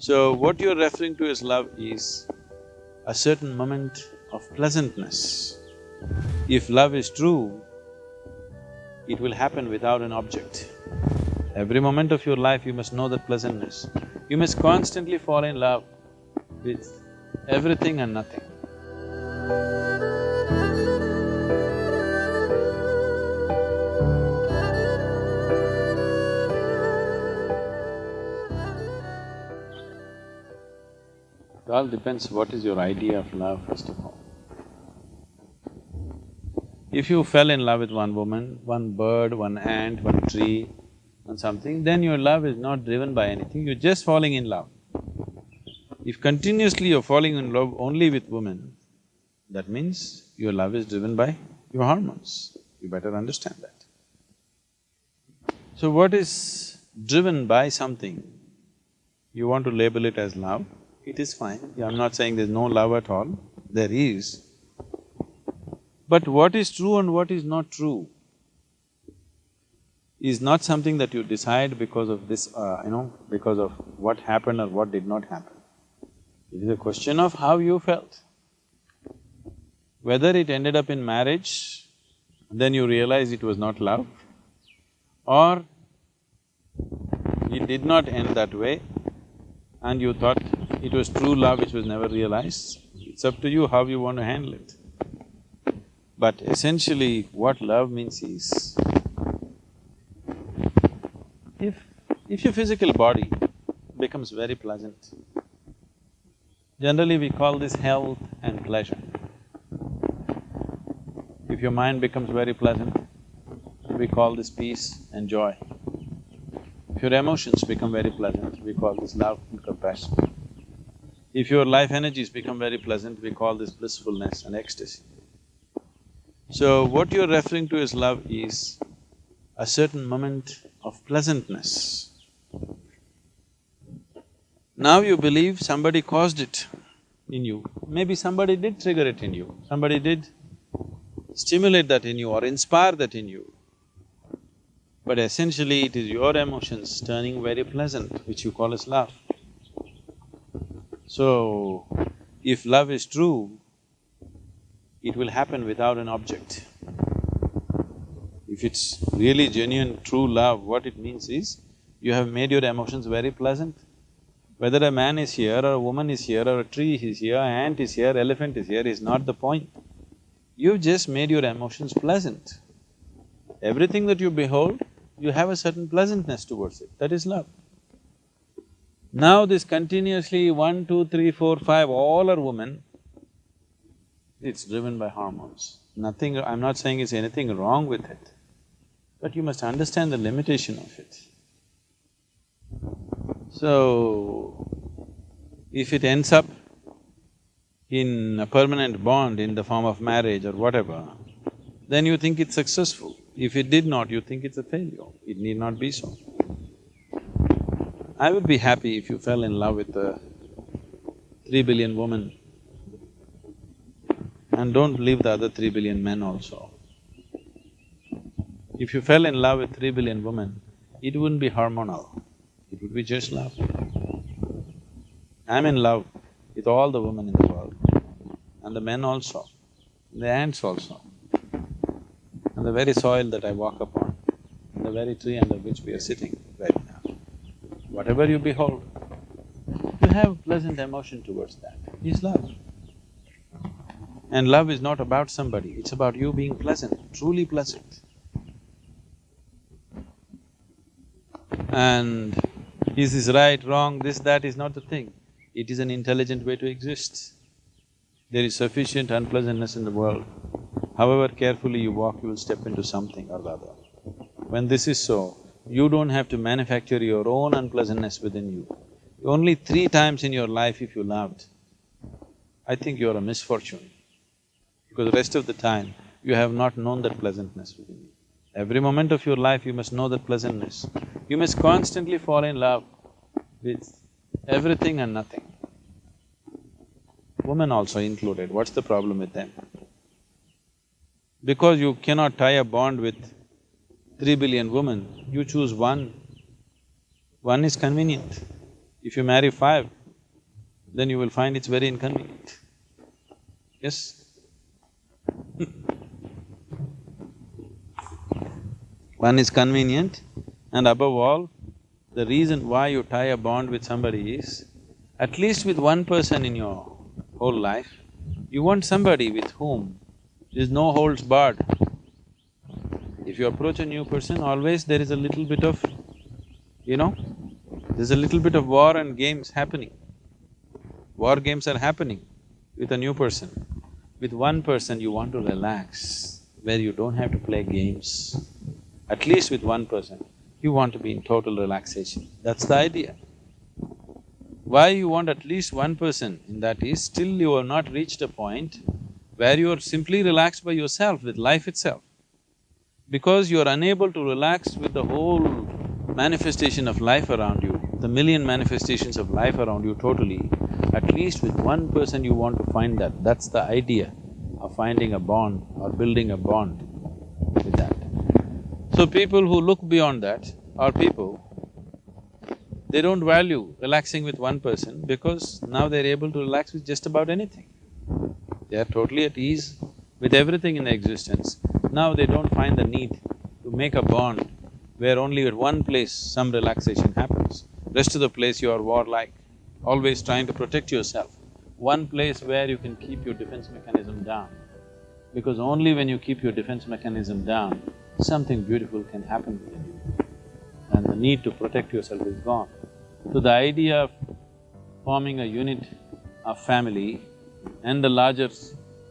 So, what you're referring to as love is a certain moment of pleasantness. If love is true, it will happen without an object. Every moment of your life you must know that pleasantness. You must constantly fall in love with everything and nothing. It all depends what is your idea of love, first of all. If you fell in love with one woman, one bird, one ant, one tree, and something, then your love is not driven by anything, you're just falling in love. If continuously you're falling in love only with women, that means your love is driven by your hormones. You better understand that. So what is driven by something, you want to label it as love, it is fine. I'm not saying there's no love at all, there is. But what is true and what is not true is not something that you decide because of this, uh, you know, because of what happened or what did not happen. It is a question of how you felt. Whether it ended up in marriage, then you realize it was not love, or it did not end that way and you thought it was true love which was never realized, it's up to you how you want to handle it. But essentially, what love means is, if… if your physical body becomes very pleasant, generally we call this health and pleasure. If your mind becomes very pleasant, we call this peace and joy. If your emotions become very pleasant, we call this love and compassion. If your life energies become very pleasant, we call this blissfulness and ecstasy. So, what you're referring to as love is a certain moment of pleasantness. Now you believe somebody caused it in you, maybe somebody did trigger it in you, somebody did stimulate that in you or inspire that in you. But essentially it is your emotions turning very pleasant, which you call as love. So, if love is true, it will happen without an object. If it's really genuine, true love, what it means is, you have made your emotions very pleasant. Whether a man is here or a woman is here or a tree is here, ant is here, elephant is here is not the point. You've just made your emotions pleasant. Everything that you behold, you have a certain pleasantness towards it, that is love. Now this continuously one, two, three, four, five, all are women, it's driven by hormones. Nothing… I'm not saying it's anything wrong with it, but you must understand the limitation of it. So, if it ends up in a permanent bond in the form of marriage or whatever, then you think it's successful. If it did not, you think it's a failure. It need not be so. I would be happy if you fell in love with a three billion woman and don't leave the other three billion men also. If you fell in love with three billion women, it wouldn't be hormonal, it would be just love. I'm in love with all the women in the world, and the men also, the ants also, and the very soil that I walk upon, the very tree under which we are sitting. Whatever you behold, you have pleasant emotion towards that, is love. And love is not about somebody, it's about you being pleasant, truly pleasant. And is this right, wrong, this, that is not the thing. It is an intelligent way to exist. There is sufficient unpleasantness in the world. However carefully you walk, you will step into something or the other. When this is so, you don't have to manufacture your own unpleasantness within you. Only three times in your life if you loved, I think you're a misfortune. Because the rest of the time, you have not known that pleasantness within you. Every moment of your life, you must know that pleasantness. You must constantly fall in love with everything and nothing. Women also included, what's the problem with them? Because you cannot tie a bond with three billion women, you choose one. One is convenient. If you marry five, then you will find it's very inconvenient. Yes? One is convenient and above all, the reason why you tie a bond with somebody is, at least with one person in your whole life, you want somebody with whom there's no holds barred. If you approach a new person, always there is a little bit of, you know, there's a little bit of war and games happening. War games are happening with a new person. With one person you want to relax, where you don't have to play games. At least with one person, you want to be in total relaxation. That's the idea. Why you want at least one person in that is, still you have not reached a point where you are simply relaxed by yourself, with life itself. Because you are unable to relax with the whole manifestation of life around you, the million manifestations of life around you totally, at least with one person you want to find that, that's the idea of finding a bond or building a bond with that. So people who look beyond that are people, they don't value relaxing with one person because now they're able to relax with just about anything. They are totally at ease with everything in existence. Now they don't find the need to make a bond where only at one place some relaxation happens. Rest of the place you are warlike always trying to protect yourself. One place where you can keep your defense mechanism down. Because only when you keep your defense mechanism down, something beautiful can happen within you. And the need to protect yourself is gone. So the idea of forming a unit of family and the larger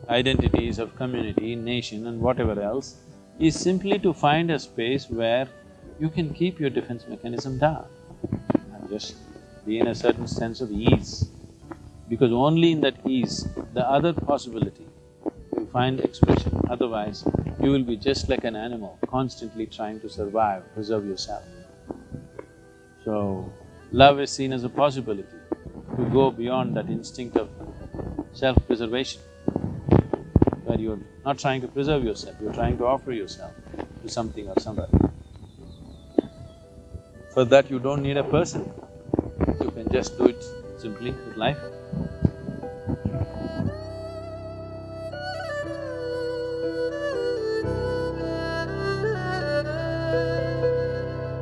identities of community, nation and whatever else is simply to find a space where you can keep your defense mechanism down and just be in a certain sense of ease. Because only in that ease, the other possibility will find expression, otherwise you will be just like an animal, constantly trying to survive, preserve yourself. So, love is seen as a possibility to go beyond that instinct of self-preservation, where you're not trying to preserve yourself, you're trying to offer yourself to something or somebody. For that you don't need a person, you can just do it simply with life.